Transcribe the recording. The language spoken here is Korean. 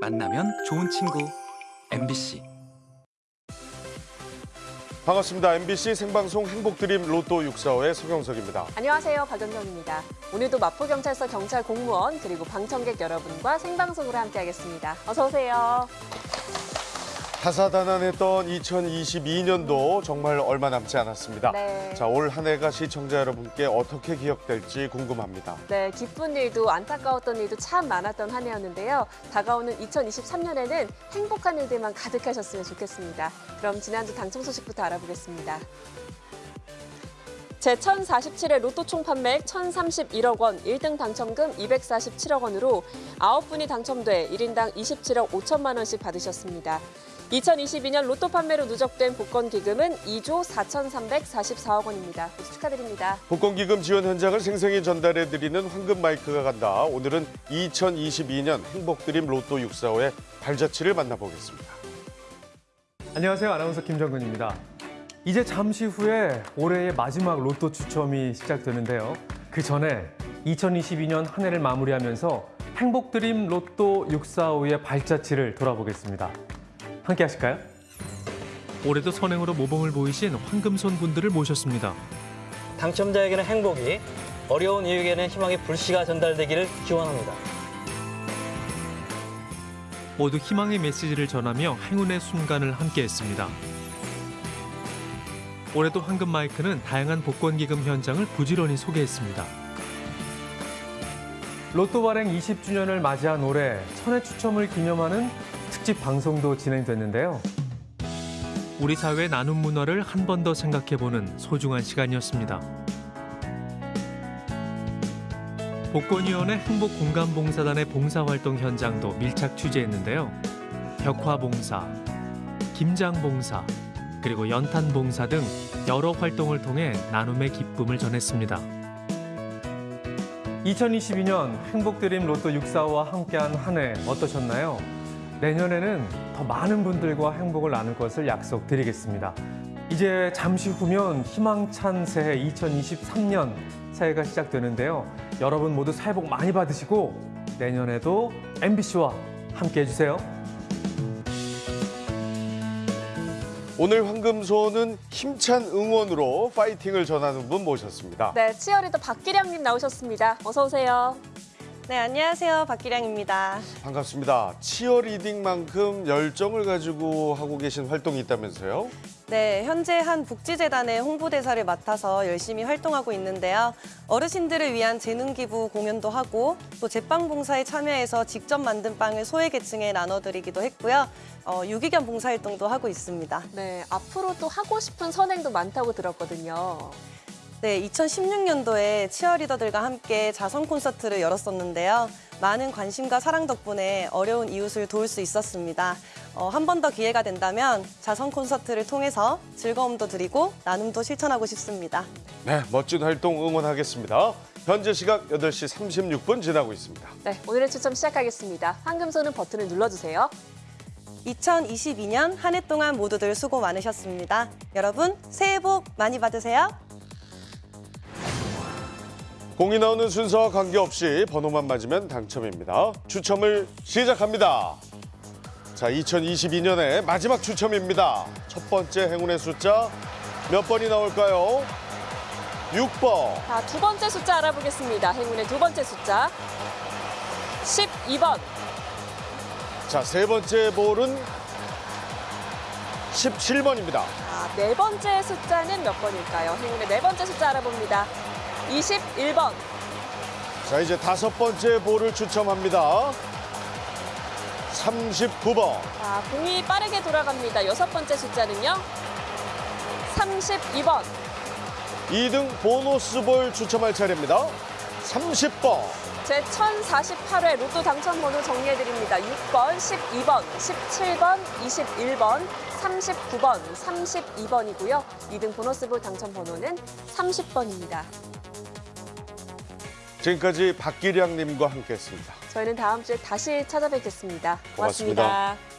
만나면 좋은 친구 MBC 반갑습니다. MBC 생방송 행복드림 로또 645의 서경석입니다. 안녕하세요. 박연정입니다. 오늘도 마포경찰서 경찰 공무원 그리고 방청객 여러분과 생방송으로 함께하겠습니다. 어서 오세요. 다사다난했던 2022년도 정말 얼마 남지 않았습니다. 네. 자, 올 한 해가 시청자 여러분께 어떻게 기억될지 궁금합니다. 네, 기쁜 일도 안타까웠던 일도 참 많았던 한 해였는데요. 다가오는 2023년에는 행복한 일들만 가득하셨으면 좋겠습니다. 그럼 지난주 당첨 소식부터 알아보겠습니다. 제1047회 로또 총 판매액 1,031억 원, 1등 당첨금 247억 원으로 9분이 당첨돼 1인당 27억 5천만 원씩 받으셨습니다. 2022년 로또 판매로 누적된 복권 기금은 2조 4,344억 원입니다. 축하드립니다. 복권 기금 지원 현장을 생생히 전달해드리는 황금 마이크가 간다. 오늘은 2022년 행복드림 로또 645의 발자취를 만나보겠습니다. 안녕하세요. 아나운서 김정근입니다. 이제 잠시 후에 올해의 마지막 로또 추첨이 시작되는데요. 그 전에 2022년 한 해를 마무리하면서 행복드림 로또 645의 발자취를 돌아보겠습니다. 함께 하실까요? 올해도 선행으로 모범을 보이신 황금손 분들을 모셨습니다. 당첨자에게는 행복이, 어려운 이에게는 희망의 불씨가 전달되기를 기원합니다. 모두 희망의 메시지를 전하며 행운의 순간을 함께했습니다. 올해도 황금 마이크는 다양한 복권 기금 현장을 부지런히 소개했습니다. 로또 발행 20주년을 맞이한 올해 천회 추첨을 기념하는 특집 방송도 진행됐는데요. 우리 사회의 나눔 문화를 한 번 더 생각해보는 소중한 시간이었습니다. 복권위원회 행복공감봉사단의 봉사활동 현장도 밀착 취재했는데요. 벽화봉사, 김장봉사, 그리고 연탄봉사 등 여러 활동을 통해 나눔의 기쁨을 전했습니다. 2022년 행복드림 로또 645와 함께한 한 해 어떠셨나요? 내년에는 더 많은 분들과 행복을 나눌 것을 약속드리겠습니다. 이제 잠시 후면 희망찬 새해 2023년 새해가 시작되는데요. 여러분 모두 새해 복 많이 받으시고 내년에도 MBC와 함께 해주세요. 오늘 황금소는 힘찬 응원으로 파이팅을 전하는 분 모셨습니다. 네, 치어리더 박기량님 나오셨습니다. 어서 오세요. 네, 안녕하세요. 박기량입니다. 반갑습니다. 치어리딩만큼 열정을 가지고 하고 계신 활동이 있다면서요? 네, 현재 한 복지재단의 홍보대사를 맡아서 열심히 활동하고 있는데요. 어르신들을 위한 재능기부 공연도 하고 또 제빵 봉사에 참여해서 직접 만든 빵을 소외계층에 나눠드리기도 했고요. 어, 유기견 봉사활동도 하고 있습니다. 네, 앞으로 또 하고 싶은 선행도 많다고 들었거든요. 네, 2016년도에 치어리더들과 함께 자선 콘서트를 열었었는데요. 많은 관심과 사랑 덕분에 어려운 이웃을 도울 수 있었습니다. 어, 한 번 더 기회가 된다면 자선 콘서트를 통해서 즐거움도 드리고 나눔도 실천하고 싶습니다. 네, 멋진 활동 응원하겠습니다. 현재 시각 8시 36분 지나고 있습니다. 네, 오늘의 추첨 시작하겠습니다. 황금손은 버튼을 눌러주세요. 2022년 한 해 동안 모두들 수고 많으셨습니다. 여러분 새해 복 많이 받으세요. 공이 나오는 순서와 관계없이 번호만 맞으면 당첨입니다. 추첨을 시작합니다. 자, 2022년의 마지막 추첨입니다. 첫 번째 행운의 숫자 몇 번이 나올까요? 6번. 자, 두 번째 숫자 알아보겠습니다. 행운의 두 번째 숫자. 12번. 자, 세 번째 볼은 17번입니다. 자, 네 번째 숫자는 몇 번일까요? 행운의 네 번째 숫자 알아봅니다. 21번. 자, 이제 다섯 번째 볼을 추첨합니다. 39번. 자, 공이 빠르게 돌아갑니다. 여섯 번째 숫자는요. 32번. 2등 보너스 볼 추첨할 차례입니다. 30번. 제 1048회 로또 당첨 번호 정리해드립니다. 6번, 12번, 17번, 21번, 39번, 32번이고요. 2등 보너스볼 당첨 번호는 30번입니다. 지금까지 박기량님과 함께했습니다. 저희는 다음 주에 다시 찾아뵙겠습니다 고맙습니다. 고맙습니다.